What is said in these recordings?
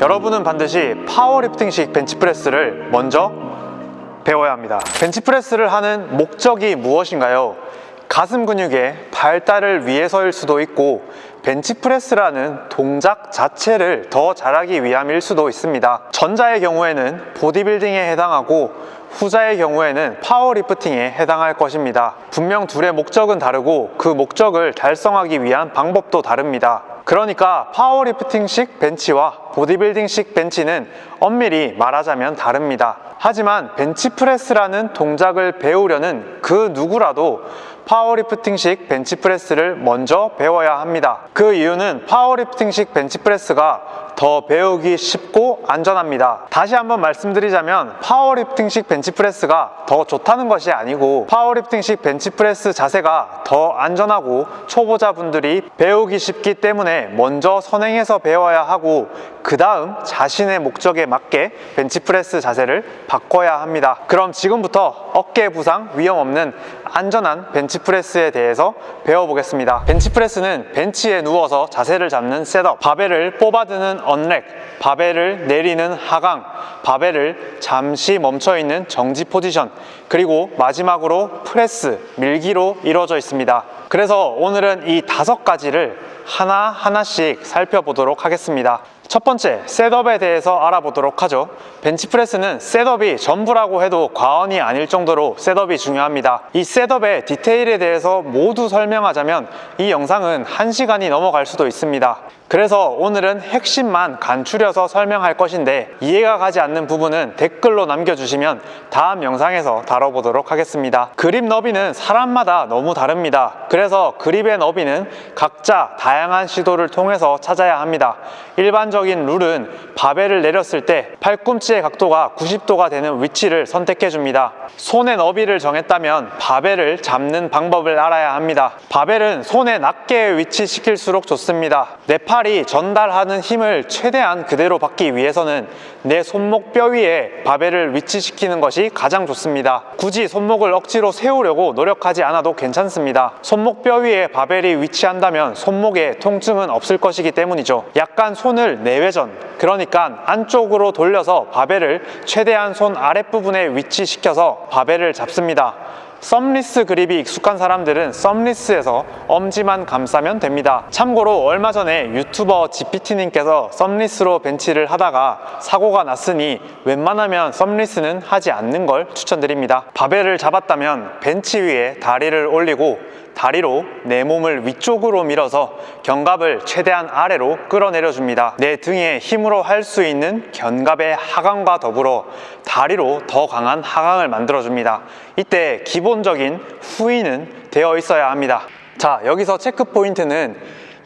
여러분은 반드시 파워리프팅식 벤치프레스를 먼저 배워야 합니다. 벤치프레스를 하는 목적이 무엇인가요? 가슴 근육의 발달을 위해서일 수도 있고 벤치프레스라는 동작 자체를 더 잘하기 위함일 수도 있습니다. 전자의 경우에는 보디빌딩에 해당하고 후자의 경우에는 파워리프팅에 해당할 것입니다. 분명 둘의 목적은 다르고 그 목적을 달성하기 위한 방법도 다릅니다. 그러니까 파워리프팅식 벤치와 보디빌딩식 벤치는 엄밀히 말하자면 다릅니다. 하지만 벤치프레스라는 동작을 배우려는 그 누구라도 파워리프팅식 벤치프레스를 먼저 배워야 합니다. 그 이유는 파워리프팅식 벤치프레스가 더 배우기 쉽고 안전합니다. 다시 한번 말씀드리자면 파워리프팅식 벤치프레스가 더 좋다는 것이 아니고 파워리프팅식 벤치프레스 자세가 더 안전하고 초보자분들이 배우기 쉽기 때문에 먼저 선행해서 배워야 하고 그 다음 자신의 목적에 맞게 벤치프레스 자세를 바꿔야 합니다. 그럼 지금부터 어깨 부상 위험 없는 안전한 벤치프레스에 대해서 배워보겠습니다. 벤치프레스는 벤치에 누워서 자세를 잡는 setup, 바벨을 뽑아드는 unrack, 바벨을 내리는 하강, 바벨을 잠시 멈춰있는 정지 포지션, 그리고 마지막으로 프레스, 밀기로 이루어져 있습니다. 그래서 오늘은 이 다섯 가지를 하나하나씩 살펴보도록 하겠습니다. 첫 번째, setup에 대해서 알아보도록 하죠. 벤치프레스는 setup이 전부라고 해도 과언이 아닐 정도로 setup이 중요합니다. 이 setup의 디테일에 대해서 모두 설명하자면 이 영상은 1시간이 넘어갈 수도 있습니다. 그래서 오늘은 핵심만 간추려서 설명할 것인데 이해가 가지 않는 부분은 댓글로 남겨주시면 다음 영상에서 다뤄보도록 하겠습니다. 그립 너비는 사람마다 너무 다릅니다. 그래서 그립의 너비는 각자 다양한 시도를 통해서 찾아야 합니다. 일반적인 룰은 바벨을 내렸을 때 팔꿈치의 각도가 90도가 되는 위치를 선택해 줍니다. 손의 너비를 정했다면 바벨을 잡는 방법을 알아야 합니다. 바벨은 손에 낮게 위치시킬수록 좋습니다. 내팔 이 전달하는 힘을 최대한 그대로 받기 위해서는 내 손목 뼈 위에 바벨을 위치시키는 것이 가장 좋습니다. 굳이 손목을 억지로 세우려고 노력하지 않아도 괜찮습니다. 손목 뼈 위에 바벨이 위치한다면 손목에 통증은 없을 것이기 때문이죠. 약간 손을 내외전, 그러니까 안쪽으로 돌려서 바벨을 최대한 손 아랫부분에 위치시켜서 바벨을 잡습니다. 썸리스 그립이 익숙한 사람들은 썸리스에서 엄지만 감싸면 됩니다. 참고로 얼마 전에 유튜버 GPT님께서 썸리스로 벤치를 하다가 사고가 났으니 웬만하면 썸리스는 하지 않는 걸 추천드립니다. 바벨을 잡았다면 벤치 위에 다리를 올리고 다리로 내 몸을 위쪽으로 밀어서 견갑을 최대한 아래로 끌어내려 줍니다. 내 등에 힘으로 할 수 있는 견갑의 하강과 더불어 다리로 더 강한 하강을 만들어 줍니다. 이때 기본적인 후인은 되어 있어야 합니다. 자, 여기서 체크 포인트는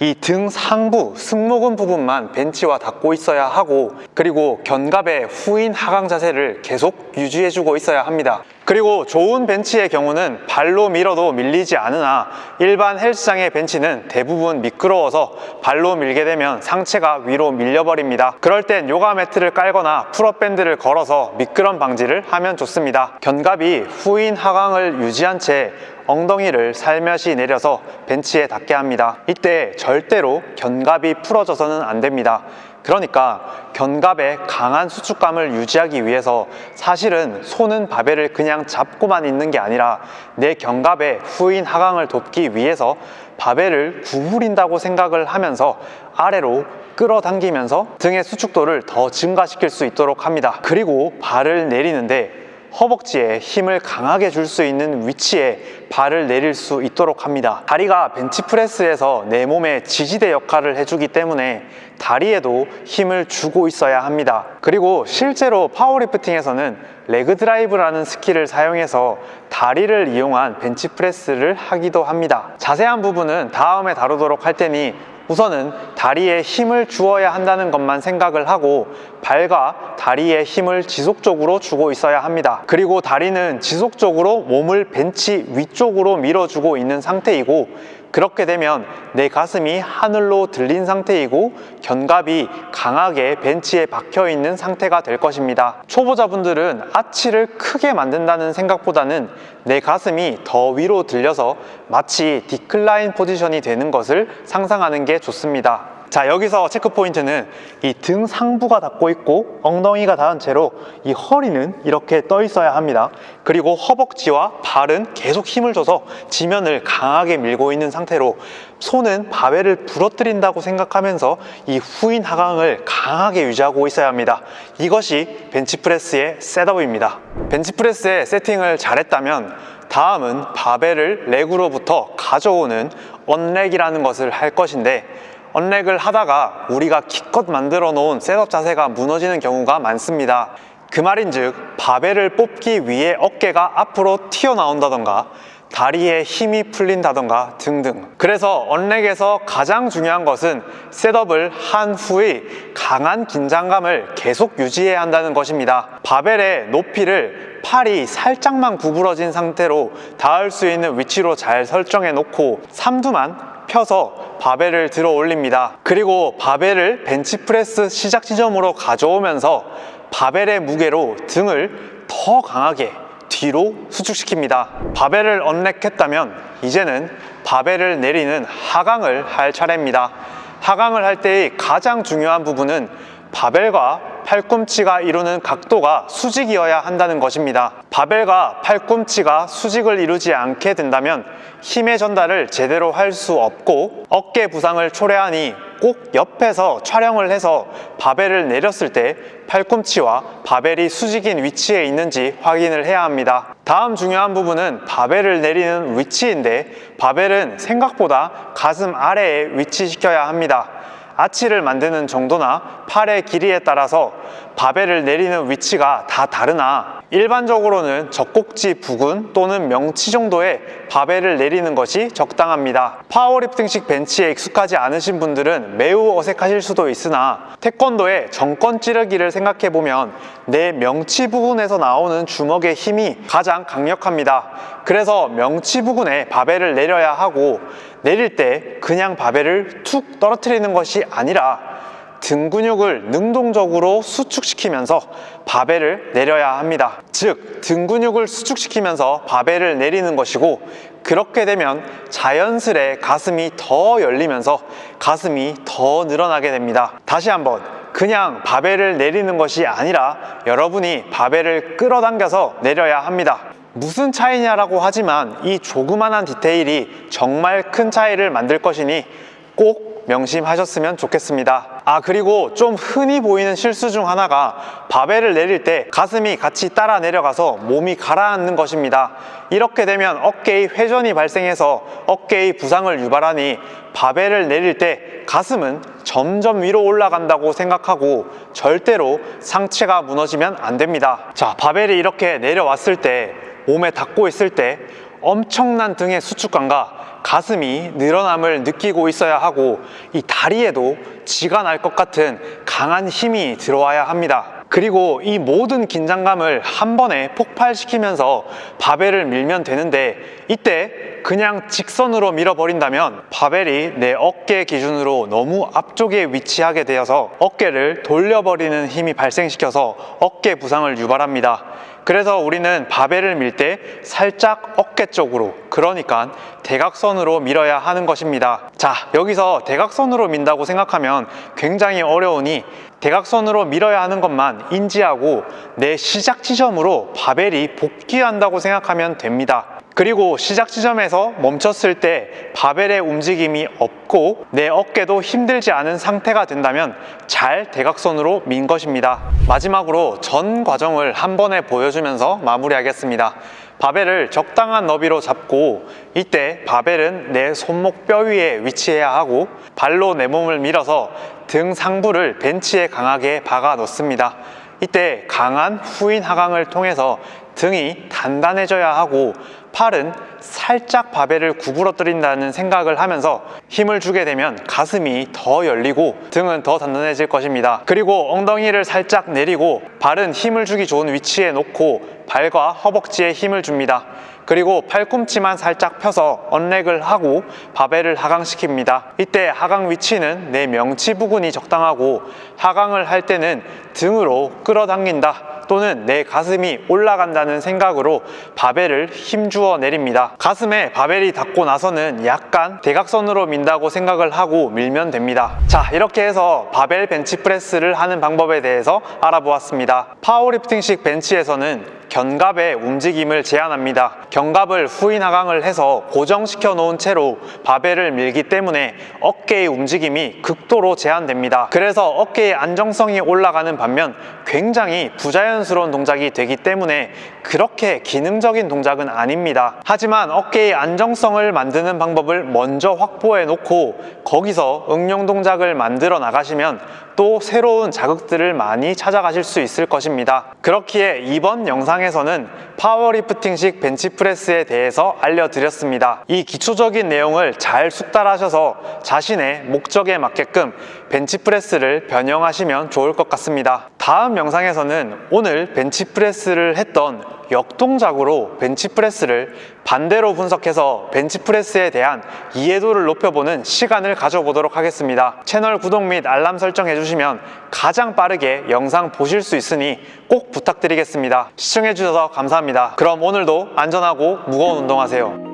이 등 상부, 승모근 부분만 벤치와 닿고 있어야 하고 그리고 견갑의 후인 하강 자세를 계속 유지해주고 있어야 합니다. 그리고 좋은 벤치의 경우는 발로 밀어도 밀리지 않으나 일반 헬스장의 벤치는 대부분 미끄러워서 발로 밀게 되면 상체가 위로 밀려버립니다. 그럴 땐 요가 매트를 깔거나 pull-up 밴드를 걸어서 미끄럼 방지를 하면 좋습니다. 견갑이 후인 하강을 유지한 채 엉덩이를 살며시 내려서 벤치에 닿게 합니다. 이때 절대로 견갑이 풀어져서는 안 됩니다. 그러니까 견갑의 강한 수축감을 유지하기 위해서 사실은 손은 바벨을 그냥 잡고만 있는 게 아니라 내 견갑의 후인 하강을 돕기 위해서 바벨을 구부린다고 생각을 하면서 아래로 끌어당기면서 등의 수축도를 더 증가시킬 수 있도록 합니다. 그리고 발을 내리는데 허벅지에 힘을 강하게 줄 수 있는 위치에 발을 내릴 수 있도록 합니다. 다리가 벤치프레스에서 내 몸의 지지대 역할을 해주기 때문에 다리에도 힘을 주고 있어야 합니다. 그리고 실제로 파워리프팅에서는 leg drive라는 스킬을 사용해서 다리를 이용한 벤치프레스를 하기도 합니다. 자세한 부분은 다음에 다루도록 할 테니 우선은 다리에 힘을 주어야 한다는 것만 생각을 하고 발과 다리에 힘을 지속적으로 주고 있어야 합니다. 그리고 다리는 지속적으로 몸을 벤치 위쪽으로 밀어주고 있는 상태이고 그렇게 되면 내 가슴이 하늘로 들린 상태이고 견갑이 강하게 벤치에 박혀 있는 상태가 될 것입니다. 초보자분들은 아치를 크게 만든다는 생각보다는 내 가슴이 더 위로 들려서 마치 decline 포지션이 되는 것을 상상하는 게 좋습니다. 자 여기서 체크 포인트는 이 등 상부가 닿고 있고 엉덩이가 닿은 채로 이 허리는 이렇게 떠 있어야 합니다. 그리고 허벅지와 발은 계속 힘을 줘서 지면을 강하게 밀고 있는 상태로 손은 바벨을 부러뜨린다고 생각하면서 이 후인 하강을 강하게 유지하고 있어야 합니다. 이것이 벤치프레스의 셋업입니다. 벤치프레스의 세팅을 잘했다면 다음은 바벨을 렉으로부터 가져오는 언렉이라는 것을 할 것인데 언렉을 하다가 우리가 기껏 만들어 놓은 셋업 자세가 무너지는 경우가 많습니다. 그 말인즉 바벨을 뽑기 위해 어깨가 앞으로 튀어나온다던가 다리에 힘이 풀린다던가 등등. 그래서 언렉에서 가장 중요한 것은 셋업을 한 후의 강한 긴장감을 계속 유지해야 한다는 것입니다. 바벨의 높이를 팔이 살짝만 구부러진 상태로 닿을 수 있는 위치로 잘 설정해 놓고 삼두만 펴서 바벨을 들어 올립니다. 그리고 바벨을 벤치프레스 시작 지점으로 가져오면서 바벨의 무게로 등을 더 강하게 뒤로 수축시킵니다. 바벨을 언렉했다면 이제는 바벨을 내리는 하강을 할 차례입니다. 하강을 할 때의 가장 중요한 부분은 바벨과 팔꿈치가 이루는 각도가 수직이어야 한다는 것입니다. 바벨과 팔꿈치가 수직을 이루지 않게 된다면 힘의 전달을 제대로 할 수 없고 어깨 부상을 초래하니 꼭 옆에서 촬영을 해서 바벨을 내렸을 때 팔꿈치와 바벨이 수직인 위치에 있는지 확인을 해야 합니다. 다음 중요한 부분은 바벨을 내리는 위치인데 바벨은 생각보다 가슴 아래에 위치시켜야 합니다 아치를 만드는 정도나 팔의 길이에 따라서 바벨을 내리는 위치가 다 다르나? 일반적으로는 젖꼭지 부근 또는 명치 정도의 바벨을 내리는 것이 적당합니다. 파워리프팅식 벤치에 익숙하지 않으신 분들은 매우 어색하실 수도 있으나 태권도의 정권 찌르기를 생각해보면 내 명치 부근에서 나오는 주먹의 힘이 가장 강력합니다. 그래서 명치 부근에 바벨을 내려야 하고 내릴 때 그냥 바벨을 툭 떨어뜨리는 것이 아니라 등 근육을 능동적으로 수축시키면서 바벨을 내려야 합니다. 즉 등 근육을 수축시키면서 바벨을 내리는 것이고 그렇게 되면 자연스레 가슴이 더 열리면서 가슴이 더 늘어나게 됩니다. 다시 한번 그냥 바벨을 내리는 것이 아니라 여러분이 바벨을 끌어당겨서 내려야 합니다. 무슨 차이냐라고 하지만 이 조그만한 디테일이 정말 큰 차이를 만들 것이니 꼭 명심하셨으면 좋겠습니다 아 그리고 좀 흔히 보이는 실수 중 하나가 바벨을 내릴 때 가슴이 같이 따라 내려가서 몸이 가라앉는 것입니다. 이렇게 되면 어깨의 회전이 발생해서 어깨의 부상을 유발하니 바벨을 내릴 때 가슴은 점점 위로 올라간다고 생각하고 절대로 상체가 무너지면 안 됩니다. 자 바벨이 이렇게 내려왔을 때 몸에 닿고 있을 때 엄청난 등의 수축감과 가슴이 늘어남을 느끼고 있어야 하고 이 다리에도 쥐가 날 것 같은 강한 힘이 들어와야 합니다. 그리고 이 모든 긴장감을 한 번에 폭발시키면서 바벨을 밀면 되는데 이때 그냥 직선으로 밀어버린다면 바벨이 내 어깨 기준으로 너무 앞쪽에 위치하게 되어서 어깨를 돌려버리는 힘이 발생시켜서 어깨 부상을 유발합니다 그래서 우리는 바벨을 밀 때 살짝 어깨 쪽으로 그러니까 대각선으로 밀어야 하는 것입니다. 자 여기서 대각선으로 민다고 생각하면 굉장히 어려우니 대각선으로 밀어야 하는 것만 인지하고 내 시작 지점으로 바벨이 복귀한다고 생각하면 됩니다 그리고 시작 지점에서 멈췄을 때 바벨의 움직임이 없고 내 어깨도 힘들지 않은 상태가 된다면 잘 대각선으로 민 것입니다. 마지막으로 전 과정을 한 번에 보여주면서 마무리하겠습니다. 바벨을 적당한 너비로 잡고 이때 바벨은 내 손목 뼈 위에 위치해야 하고 발로 내 몸을 밀어서 등 상부를 벤치에 강하게 박아 놓습니다. 이때 강한 후인 하강을 통해서 등이 단단해져야 하고 팔은 살짝 바벨을 구부러뜨린다는 생각을 하면서 힘을 주게 되면 가슴이 더 열리고 등은 더 단단해질 것입니다. 그리고 엉덩이를 살짝 내리고 발은 힘을 주기 좋은 위치에 놓고 발과 허벅지에 힘을 줍니다. 그리고 팔꿈치만 살짝 펴서 언렉을 하고 바벨을 하강시킵니다. 이때 하강 위치는 내 명치 부근이 적당하고 하강을 할 때는 등으로 끌어당긴다 또는 내 가슴이 올라간다는 생각으로 바벨을 힘주어 내립니다. 가슴에 바벨이 닿고 나서는 약간 대각선으로 민다고 생각을 하고 밀면 됩니다. 자, 이렇게 해서 바벨 벤치프레스를 하는 방법에 대해서 알아보았습니다. 파워리프팅식 벤치에서는 견갑의 움직임을 제한합니다. 견갑을 후인 하강을 해서 고정시켜 놓은 채로 바벨을 밀기 때문에 어깨의 움직임이 극도로 제한됩니다. 그래서 어깨의 안정성이 올라가는 반면 굉장히 부자연스러운 동작이 되기 때문에 그렇게 기능적인 동작은 아닙니다. 하지만 어깨의 안정성을 만드는 방법을 먼저 확보해 놓고 거기서 응용 동작을 만들어 나가시면 또 새로운 자극들을 많이 찾아가실 수 있을 것입니다. 그렇기에 이번 영상에 서는 파워리프팅식 벤치프레스에 대해서 알려드렸습니다. 이 기초적인 내용을 잘 숙달하셔서 자신의 목적에 맞게끔 벤치프레스를 변형하시면 좋을 것 같습니다. 다음 영상에서는 오늘 벤치프레스를 했던 역동작으로 벤치프레스를 반대로 분석해서 벤치프레스에 대한 이해도를 높여보는 시간을 가져보도록 하겠습니다. 채널 구독 및 알람 설정해 주시면 가장 빠르게 영상 보실 수 있으니 꼭 부탁드리겠습니다. 시청해 주셔서 감사합니다. 그럼 오늘도 안전하고 무거운 운동하세요.